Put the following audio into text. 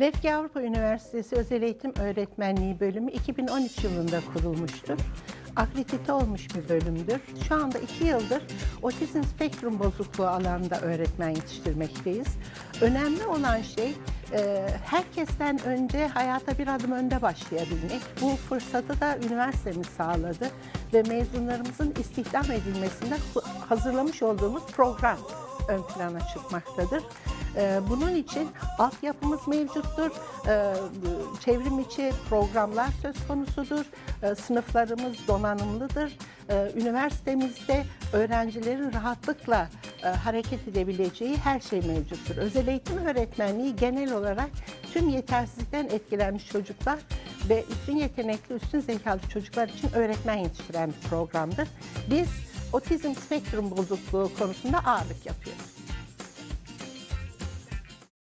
Lefke Avrupa Üniversitesi Özel Eğitim Öğretmenliği bölümü 2013 yılında kurulmuştur. Akredite olmuş bir bölümdür. Şu anda iki yıldır otizm spektrum bozukluğu alanında öğretmen yetiştirmekteyiz. Önemli olan şey e, herkesten önce hayata bir adım önde başlayabilmek. Bu fırsatı da üniversitemiz sağladı ve mezunlarımızın istihdam edilmesinde hazırlamış olduğumuz program ön plana çıkmaktadır. Ee, Bunun için altyapımız mevcuttur, Ee, çevrim içi programlar söz konusudur, Ee, sınıflarımız donanımlıdır. Üniversitemizde öğrencilerin rahatlıkla e, hareket edebileceği her şey mevcuttur. Özel eğitim öğretmenliği genel olarak tüm yetersizlikten etkilenmiş çocuklar ve üstün yetenekli, üstün zekalı çocuklar için öğretmen yetiştiren bir programdır. Biz otizm spektrum bozukluğu konusunda ağırlık yapıyoruz.